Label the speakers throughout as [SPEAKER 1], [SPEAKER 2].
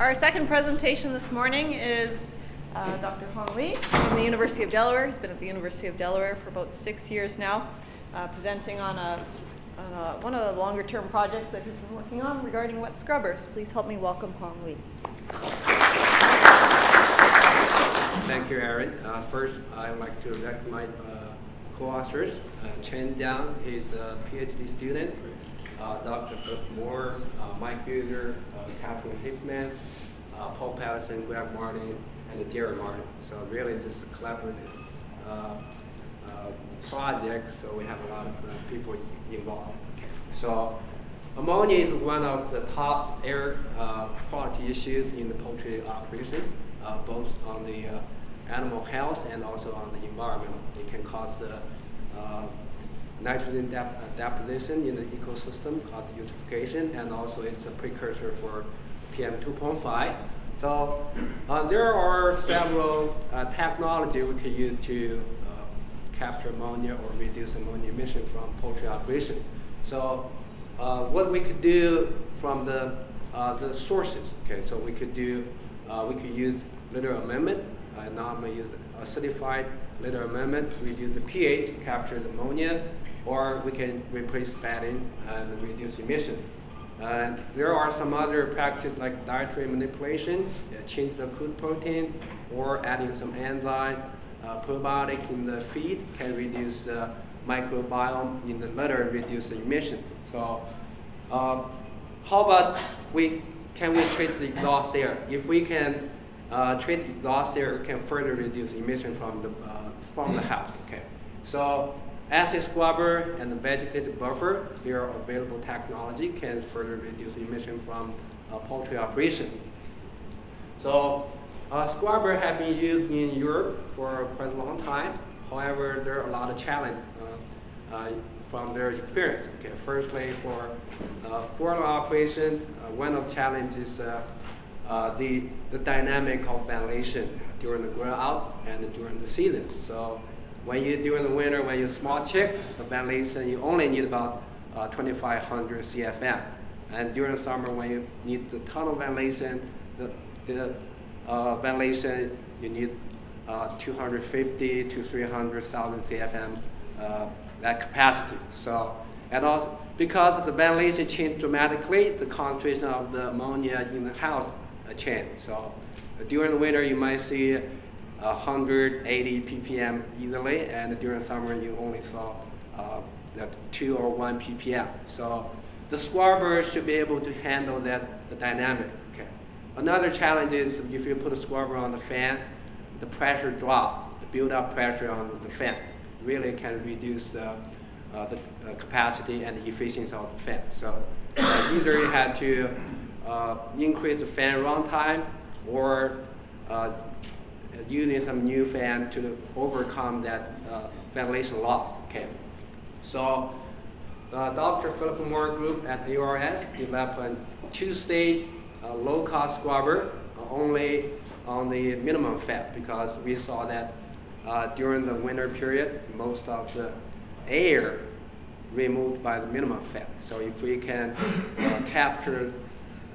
[SPEAKER 1] Our second presentation this morning is uh, Dr. Hong Li from the University of Delaware. He's been at the University of Delaware for about six years now, uh, presenting on, a, on a, one of the longer term projects that he's been working on regarding wet scrubbers. Please help me welcome Hong Li.
[SPEAKER 2] Thank you, Aaron. Uh, first, I'd like to recognize uh, co-authors. Uh, Chen Dang, he's a PhD student. Uh, Dr. Philip Moore, uh, Mike Buger, uh, Catherine Hickman, Paul Patterson, Greg Martin, and Jerry Martin. So really, is a collaborative project, so we have a lot of people involved. So ammonia is one of the top air quality issues in the poultry operations, both on the animal health and also on the environment. It can cause uh, uh, nitrogen dep uh, deposition in the ecosystem, cause eutrophication, and also it's a precursor for PM 2.5. So uh, there are several uh, technology we can use to uh, capture ammonia or reduce ammonia emission from poultry operation. So uh, what we could do from the uh, the sources. Okay, so we could do uh, we could use litter amendment. Uh, now I'm gonna use acidified litter amendment, to reduce the pH, capture the ammonia, or we can replace bedding and reduce emission. And there are some other practices like dietary manipulation, uh, change the food protein, or adding some enzyme, uh, probiotic in the feed can reduce uh, microbiome in the litter, reduce the emission. So uh, how about we can we treat the exhaust air? If we can uh, treat exhaust air, we can further reduce emission from the uh, from the house. Okay, so acid scrubber and the vegetative buffer, they are available technology can further reduce emission from uh, poultry operation. So uh, scrubber have been used in Europe for quite a long time. However, there are a lot of challenges uh, uh, from their experience. Okay, firstly, for uh, operation, uh, one of the challenges is uh, the, the dynamic of ventilation during the grow out and during the season. So when you during the winter, when you're a small chick, the ventilation you only need about uh, 2,500 CFM, and during the summer when you need the tunnel ventilation, the, the uh, ventilation you need uh, 250 to 300,000 CFM uh, that capacity. So and also because the ventilation changed dramatically, the concentration of the ammonia in the house uh, changed. So during the winter you might see 180 ppm easily, and during summer you only saw uh, that 2 or 1 ppm. So the scrubber should be able to handle that the dynamic. Okay. Another challenge is if you put a scrubber on the fan, the pressure drop, the build-up pressure on the fan really can reduce uh, uh, the uh, capacity and the efficiency of the fan. So uh, either you had to uh, increase the fan runtime or uh, need some new fan to overcome that uh, ventilation loss. Okay, so uh, Dr. Philip Moore Group at ARS developed a two-stage uh, low-cost scrubber uh, only on the minimum FEP because we saw that uh, during the winter period, most of the air removed by the minimum FEP. So if we can uh, capture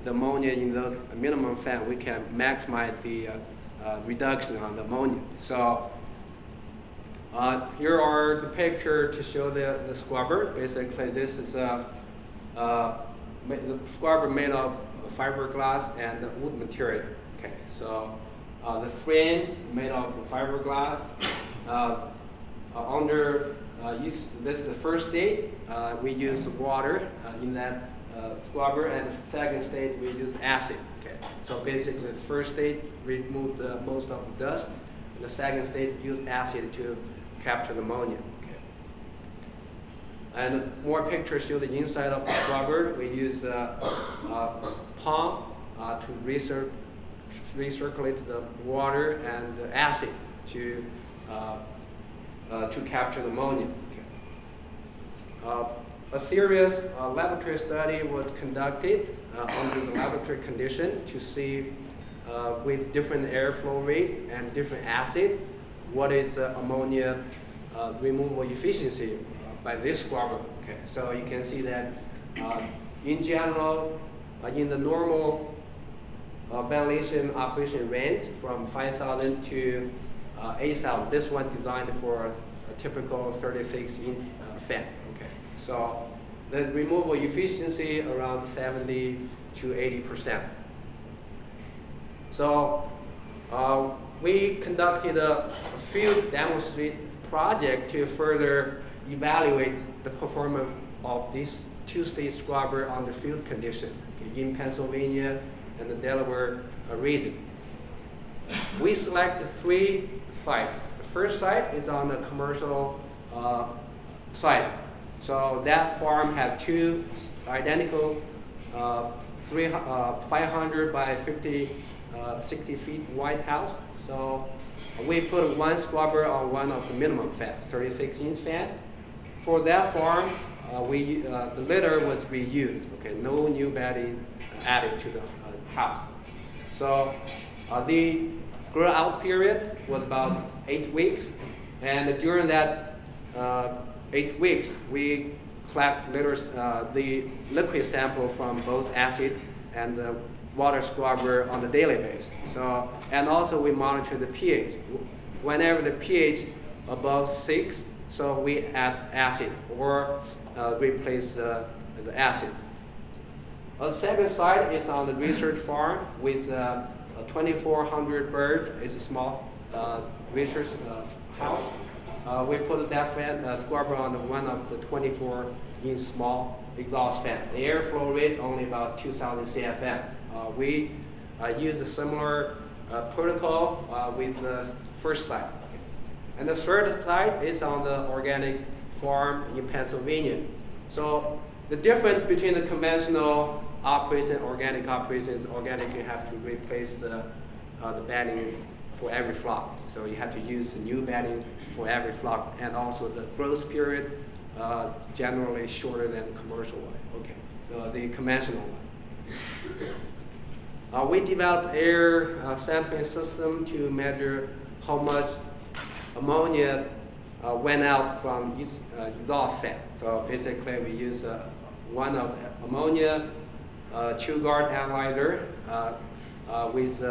[SPEAKER 2] the ammonia in the minimum FEP, we can maximize the uh, reduction on the ammonia. So uh, here are the picture to show the, the scrubber. Basically, this is a, uh, the scrubber made of fiberglass and wood material. Okay, so uh, the frame made of fiberglass. Uh, uh, under use, this is the first stage. we use water in that scrubber, and second stage we use acid. Okay. So basically, the first stage removed uh, most of the dust. And the second stage used acid to capture the ammonia. Okay. And more pictures show the inside of the scrubber. We use uh, uh, pump uh, to recir recirculate the water and the acid to uh, uh, to capture the ammonia. Okay. A serious laboratory study was conducted uh, under the laboratory condition to see uh, with different airflow rate and different acid, what is uh, ammonia removal efficiency by this scrubber. Okay, so you can see that in general, in the normal uh, ventilation operation range from 5,000 to uh, 8,000. This one designed for a typical 36 inch uh, fan. So the removal efficiency around 70 to 80 percent. So uh, we conducted a field demonstrate project to further evaluate the performance of this two-stage scrubber under field condition in Pennsylvania and the Delaware uh, region. We selected three sites. The first site is on the commercial uh, site. So that farm had two identical uh, three, uh, 500 by 50, uh, 60 feet wide house. So we put one scrubber on one of the minimum fan, 36 inch fan. For that farm, uh, we, uh, the litter was reused, okay, no new bedding added to the uh, house. So uh, the grow out period was about eight weeks, and during that uh, eight weeks, we collect litters, uh, the liquid sample from both acid and the water scrubber on the daily basis. So, and also we monitor the pH. Whenever the pH above six, so we add acid or uh, replace uh, the acid. A second site is on the research farm with uh, 2,400 birds. It's a small uh, research uh, house. Uh, we put that fan uh, scrubber on one of the 24 inch small exhaust fan. The airflow rate only about 2,000 CFM. Uh, we uh, use a similar uh, protocol uh, with the first site. And the third site is on the organic farm in Pennsylvania. So the difference between the conventional operation organic operation is organic you have to replace the, uh, the bedding for every flock. So you have to use a new bedding for every flock and also the growth period uh, generally shorter than commercial one, okay, uh, the conventional one. Uh, we developed air uh, sampling system to measure how much ammonia uh, went out from each, uh, exhaust fan. So basically, we use one of ammonia uh, Chillgard analyzer with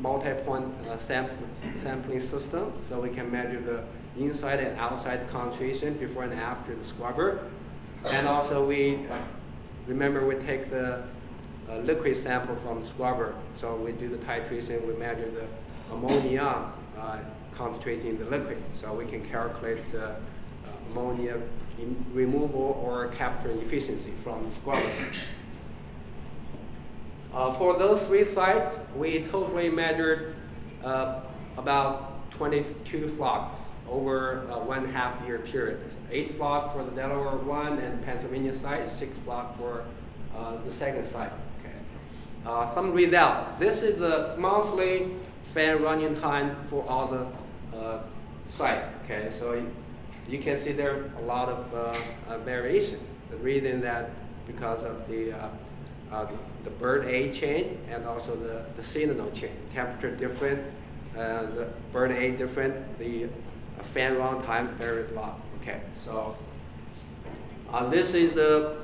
[SPEAKER 2] multi-point uh, sample, sampling system, so we can measure the inside and outside concentration before and after the scrubber. And also, we uh, remember we take the uh, liquid sample from the scrubber, so we do the titration. We measure the ammonia uh, concentration in the liquid, so we can calculate uh, ammonia removal or capture efficiency from the scrubber. Uh, for those three sites, we totally measured uh, about 22 flocks over one half year period. Eight flock for the Delaware one and Pennsylvania site, six flock for uh, the second site. Okay. Uh, some result. This is the monthly fan running time for all the uh, site. Okay, so you, can see there are a lot of uh, variation. The reason that because of the uh, the bird age change and also the, the seasonal change. Temperature different, uh, the bird age different, the uh, fan run time very long. Okay, so uh, this is the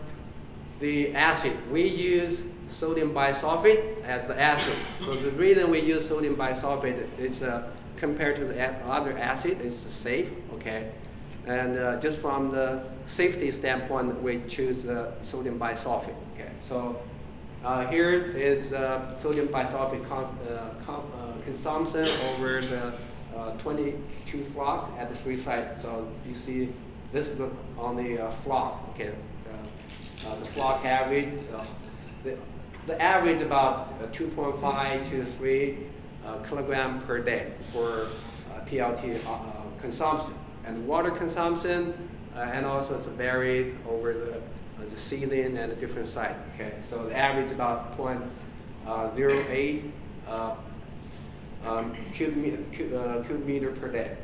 [SPEAKER 2] the acid. We use sodium bisulfate as the acid. So the reason we use sodium bisulfate is uh, compared to the other acid, it's safe. Okay, and uh, just from the safety standpoint, we choose uh, sodium bisulfate. Okay, so uh, here is uh, sodium bisulfate con- uh, uh, consumption over the uh, 22 flock at the three sites. So you see this is the, on the flock. Okay, the flock average. The, the average about uh, 2.5 to 3 uh, kilogram per day for PLT consumption and water consumption, uh, and also it varies over the uh, the ceiling and a different site. Okay, so the average about uh, 0.08 uh, um, cube, meter, uh, meter per day.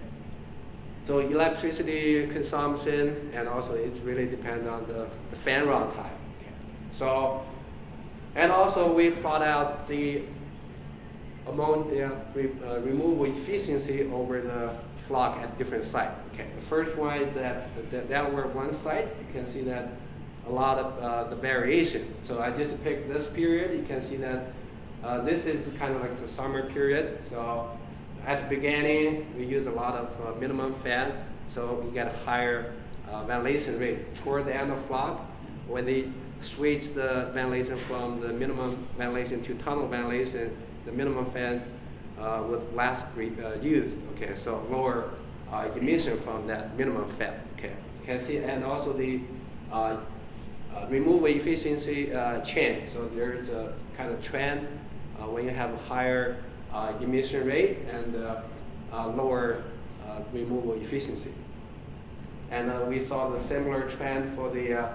[SPEAKER 2] So electricity consumption and also it really depends on the, the fan run time. So, and also we plot out the ammonia re, uh, removal efficiency over the flock at different sites. Okay, the first one is that the were one site. You can see that a lot of uh, the variation. So I just picked this period. You can see that Uh, this is kind of like the summer period, so at the beginning, we use a lot of uh, minimum fan, so we get a higher uh, ventilation rate. Toward the end of flock, when they switch the ventilation from the minimum ventilation to tunnel ventilation, the minimum fan uh, with less uh, used. Okay, so lower uh, emission from that minimum fan. Okay, you can see, and also the uh, removal efficiency uh, trend. So there's a kind of trend uh, when you have a higher emission rate and lower removal efficiency. And we saw the similar trend for the,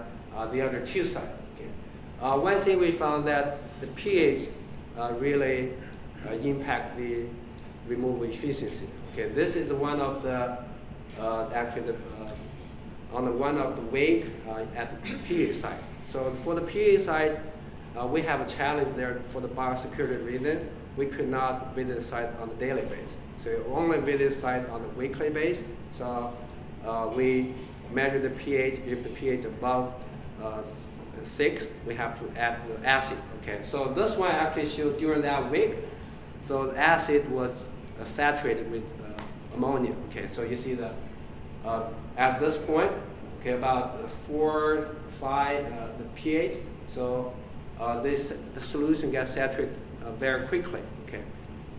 [SPEAKER 2] the other two. Uh, one thing we found that the pH really impact the removal efficiency. Okay, this is one of the, uh, actually the, on the one of the wake uh, at the pH side. So for the pH side, uh, we have a challenge there for the biosecurity reason. We could not visit the site on a daily basis. So only visit the site on a weekly basis. So uh, we measure the pH. If the pH above uh, six, we have to add the acid. Okay. So this one actually showed during that week. So the acid was uh, saturated with uh, ammonia. Okay. So you see the uh, at this point, okay, about four, five, uh, the pH. So uh, this the solution gets saturated uh, very quickly. Okay,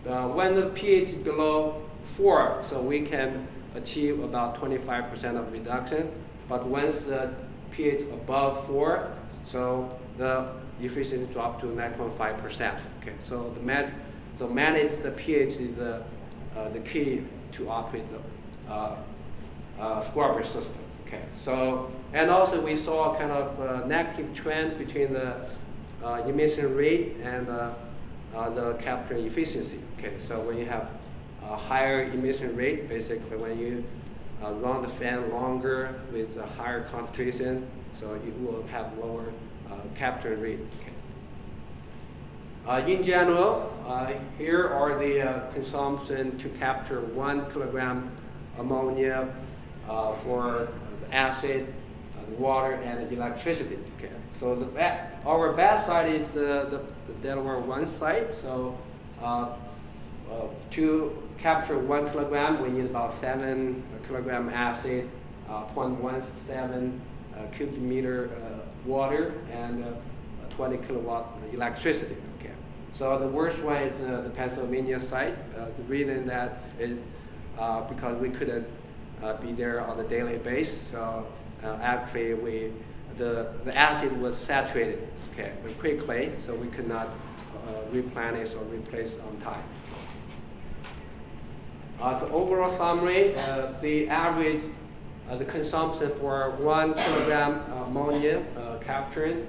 [SPEAKER 2] uh, when the pH is below four, so we can achieve about 25% of reduction. But once the pH above four, so the efficiency drop to 9.5%. Okay, so the man, so manage the pH is the uh, the key to operate the uh, scrubber system. Okay, so and also we saw kind of uh, negative trend between the uh, emission rate and uh, uh, the capture efficiency. Okay, so when you have a higher emission rate, basically when you uh, run the fan longer with a higher concentration, so you will have lower capture rate. Okay. In general, here are the consumption to capture one kilogram ammonia for acid, uh, water, and electricity. Okay. So the our best site is the, the, Delaware one site. So uh, uh, to capture one kilogram, we need about seven kilogram acid, uh, 0.17 uh, cubic meter uh, water, and uh, 20 kilowatt electricity. Okay. So the worst one is uh, the Pennsylvania site. Uh, the reason that is uh, because we couldn't uh, be there on a daily basis. So uh, actually, we the the acid was saturated, okay, quickly, so we could not uh, replenish or replace on time. Uh, so overall summary, uh, the average, uh, the consumption for one kilogram ammonia uh, capturing,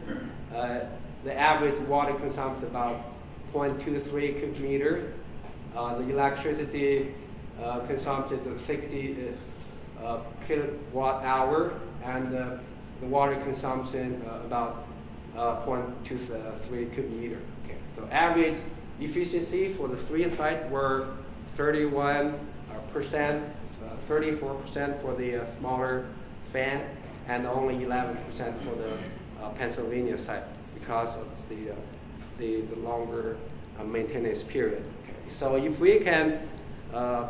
[SPEAKER 2] uh, the average water consumption about 0.23 cubic meter. Uh, the electricity uh, consumption is 60 uh, kilowatt hour, and uh, the water consumption uh, about uh, 0.23 cubic meter. Okay, so average efficiency for the three sites were 31 percent, 34 percent for the uh, smaller fan, and only 11 percent for the uh, Pennsylvania site because of the uh, the, the longer uh, maintenance period. Okay. So if we can uh,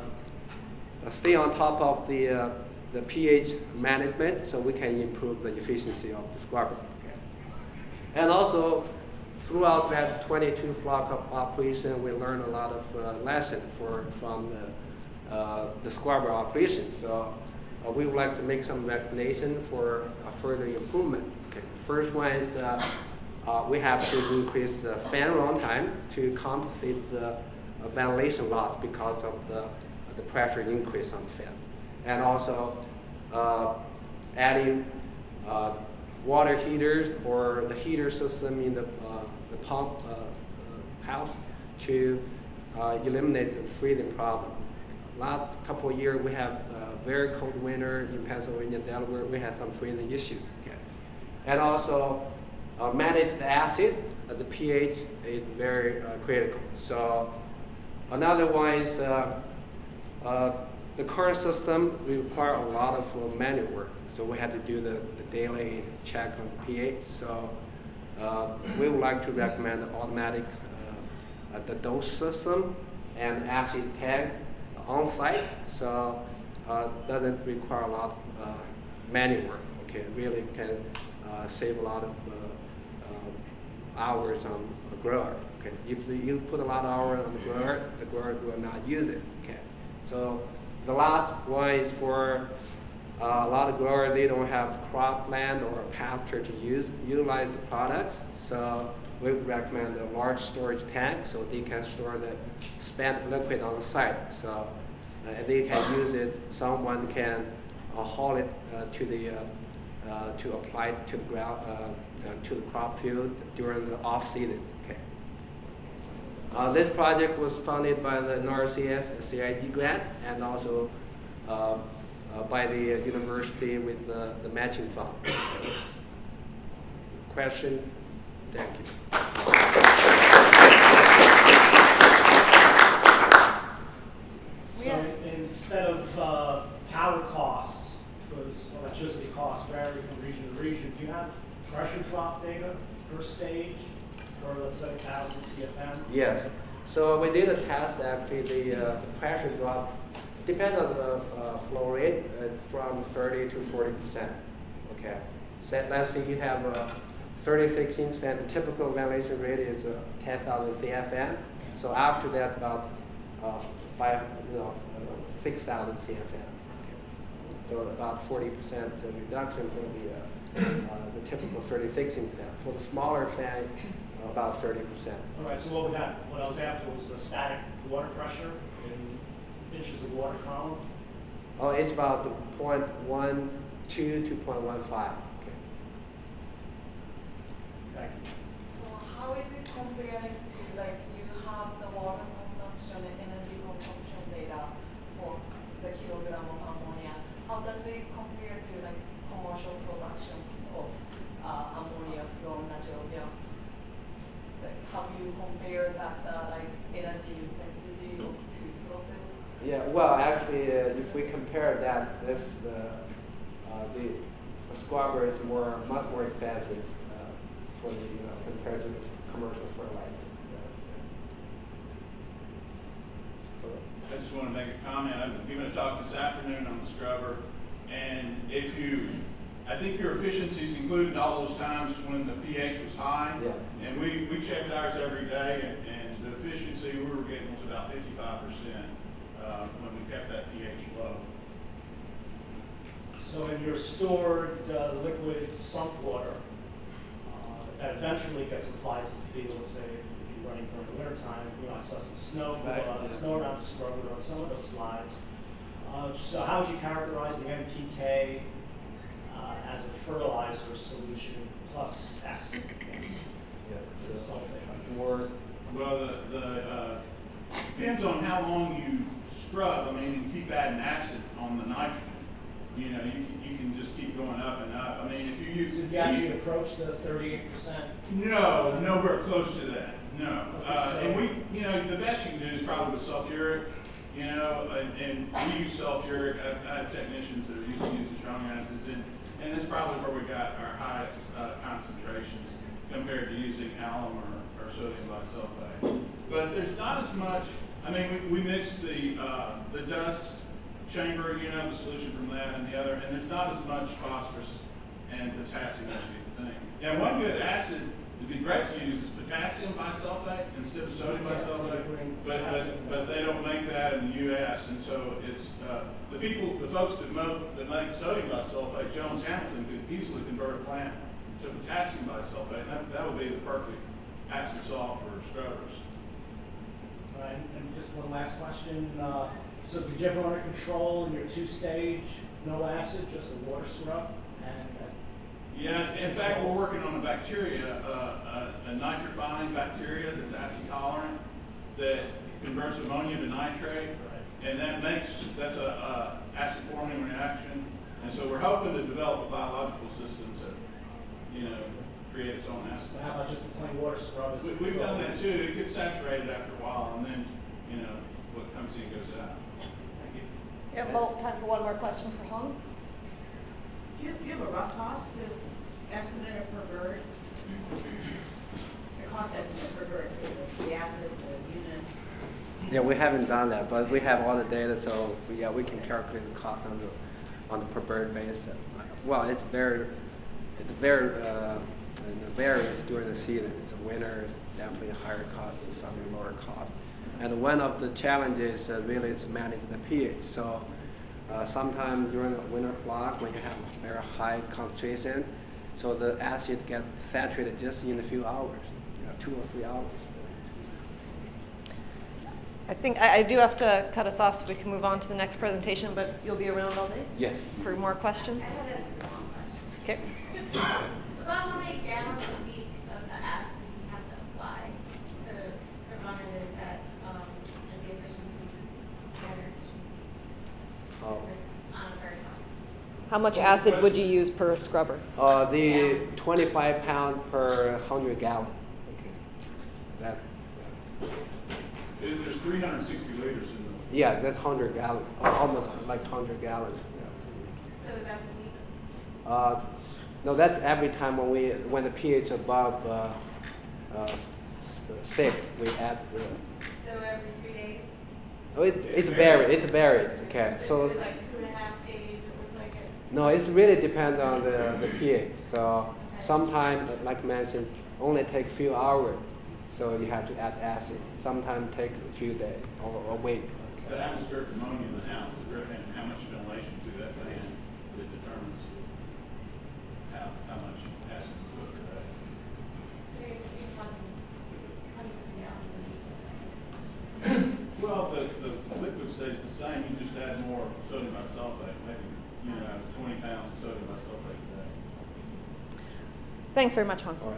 [SPEAKER 2] stay on top of the uh, the pH management, so we can improve the efficiency of the scrubber. Okay. And also, throughout that 22 flock operation, we learned a lot of uh, lessons for, from the, uh, the scrubber operation. So uh, we would like to make some recommendation for uh, further improvement. Okay. First one is uh, uh, we have to increase fan run time to compensate the uh, ventilation loss because of the, the pressure increase on the fan. And also uh, adding uh, water heaters or the heater system in the, uh, the pump uh, uh, house to eliminate the freezing problem. Last couple of years, we have a very cold winter in Pennsylvania, Delaware. We had some freezing issues. Okay. And also manage the acid. Uh, the pH is very uh, critical. So another one is uh, uh, the current system require a lot of uh, manual work. So we had to do the, the daily check on pH. So uh, we would like to recommend automatic uh, the dose system and acid tag on site, so doesn't require a lot of manual work. Okay, really can save a lot of hours on a grower. Okay, if you put a lot of hours on the grower, the grower will not use it. Okay, so the last one is for uh, a lot of growers, they don't have cropland or pasture to use, utilize the products. So we recommend a large storage tank so they can store the spent liquid on the site. So uh, they can use it, someone can uh, haul it uh, to the, uh, uh, to apply to the ground, to the crop field during the off season. Okay. Uh, this project was funded by the NRCS CIG grant and also uh, uh, by the uh, university with uh, the matching fund. Question? Thank you.
[SPEAKER 3] So instead of uh, power costs, because electricity costs vary from region to region, do you have pressure drop data per stage for, say, 1,000 CFM?
[SPEAKER 2] Yes. So we did a test, actually, the, uh, the pressure drop, depends on the uh, flow rate, uh, from 30 to 40 percent. Okay. So let's say you have a 36 inch fan, the typical ventilation rate is uh, 10,000 CFM. So after that, about uh, five, you know, uh, 6,000 CFM. So about 40 percent reduction for the, the typical 36 inch fan. For the smaller fan, about 30 percent.
[SPEAKER 3] All right, so what we had, what I was after was the static water pressure in inches of water column.
[SPEAKER 2] Oh, it's about the point one two to point one five. Okay.
[SPEAKER 3] Thank you.
[SPEAKER 4] So how is it comparing to, like, you have the water consumption and energy consumption data for the kilogram of ammonia? How does it compare to, like, commercial productions of uh, ammonia from natural gas? Like, have you compared that, uh, like, energy intensity of two process?
[SPEAKER 2] Yeah. Well, actually, uh, if we compare that, this uh, uh, the, the scrubber is more much more expensive uh, for the you know compared to the commercial fertilizer. So,
[SPEAKER 5] I just want to make a comment. I've giving a talk this afternoon on the scrubber, and if you, I think your efficiencies included all those times when the pH was high.
[SPEAKER 2] Yeah.
[SPEAKER 5] And we, we checked ours every day, and, and the efficiency we were getting was about fifty-five percent, uh, when we kept that pH low.
[SPEAKER 3] So in your stored uh, liquid sump water, uh, that eventually gets applied to the field, let's say if you're running during the winter time, you know, I saw some snow,
[SPEAKER 2] Right,
[SPEAKER 3] uh,
[SPEAKER 2] yeah.
[SPEAKER 3] snow around the scrubber on some of those slides. Uh, So how would you characterize the NPK uh, as a fertilizer solution plus S?
[SPEAKER 2] Yeah. So,
[SPEAKER 3] Sulfate.
[SPEAKER 2] more.
[SPEAKER 5] Well, the, the, uh, depends on how long you scrub. I mean, you keep adding acid on the nitrogen. You know, you, can- you can just keep going up and up. I mean, if you use.
[SPEAKER 3] Did you actually approach the thirty-eight percent?
[SPEAKER 5] No, nowhere close to that, no.
[SPEAKER 3] Okay,
[SPEAKER 5] Uh,
[SPEAKER 3] so-
[SPEAKER 5] and we, you know, the best you can do is probably with sulfuric, you know, and, and we use sulfuric, I, I have technicians that are used to using strong acids, and, and that's probably where we got our highest, uh, concentrations compared to using alum or, or sodium bisulfite. But there's not as much, I mean, we, we mix the, uh, the dust chamber, you know, the solution from that and the other, and there's not as much phosphorus and potassium as you think. Now, one good acid would be great to use is potassium bisulfate instead of sodium bisulfate, but, but, but they don't make that in the US, and so it's, uh, the people, the folks that mo, that make sodium bisulfate, Jones Hamilton could easily convert a plant to potassium bisulfate, that, that would be the perfect acid salt for scrubbers.
[SPEAKER 3] Right, and just one last question, uh, so did you ever under control in your two-stage, no acid, just a water scrub? And, uh,
[SPEAKER 5] Yeah, in fact, we're working on a bacteria, uh, a, a nitrifying bacteria that's acid tolerant that converts ammonia to nitrate, and that makes, that's a, a acid forming reaction. And so we're hoping to develop a biological system to, you know, create its own acid.
[SPEAKER 3] but how about just a plain water scrub?
[SPEAKER 5] We, we've done that too. It gets saturated after a while, and then, you know, what comes in goes out.
[SPEAKER 3] Thank you.
[SPEAKER 1] We have mo- time for one more question for Hong.
[SPEAKER 6] Do you, do you have a rough cost to estimate it per bird? The cost estimate per bird, the- the acid, the unit.
[SPEAKER 2] Yeah, we haven't done that, but we have all the data, so yeah, we can calculate the cost on the, on the per bird basis. Well, it's very, it's very, uh, and it varies during the season. So winter is definitely higher cost, summer lower cost. And one of the challenges uh, really is managing the pH. So uh, sometimes during the winter flock, when you have very high concentration, so the acid gets saturated just in a few hours, you know, two or three hours.
[SPEAKER 1] I think I, I do have to cut us off so we can move on to the next presentation, but you'll be around all day
[SPEAKER 2] Yes.
[SPEAKER 1] for more questions?
[SPEAKER 7] I have a small question.
[SPEAKER 1] Okay.
[SPEAKER 7] About how many gallons a week of the acid do you have to apply to, to run it um, the efficiency, better?
[SPEAKER 2] Oh.
[SPEAKER 7] like, On a very high?
[SPEAKER 1] How much acid would you use per scrubber?
[SPEAKER 2] Uh, the 25 pound per 100 gallon. Okay. That,
[SPEAKER 5] There- There's three hundred and sixty liters in the,
[SPEAKER 2] yeah, that's 100 gallon, almost like 100 gallons. Yeah.
[SPEAKER 7] So that's a week?
[SPEAKER 2] Uh, no, that's every time when we when the pH above uh, uh, six, we add the.
[SPEAKER 7] So every three days?
[SPEAKER 2] Oh, it, it's varied. It's varied. Okay, so.
[SPEAKER 7] Is like two and a half days, it like it?
[SPEAKER 2] No, it really depends on the, the pH. So sometimes, like mentioned, only take few hours. So you have to add acid. Sometimes take a few days or a week.
[SPEAKER 5] the atmospheric ammonia in the house, is there, how much ventilation through that fan that determines how, how much acid to put per day.
[SPEAKER 7] So you're, you're talking hundreds of gallons a week?
[SPEAKER 5] Well, the, the liquid stays the same, you just add more sodium bisulfate, maybe, you know, twenty pounds of sodium bisulfate a day.
[SPEAKER 1] Thanks very much, Hong.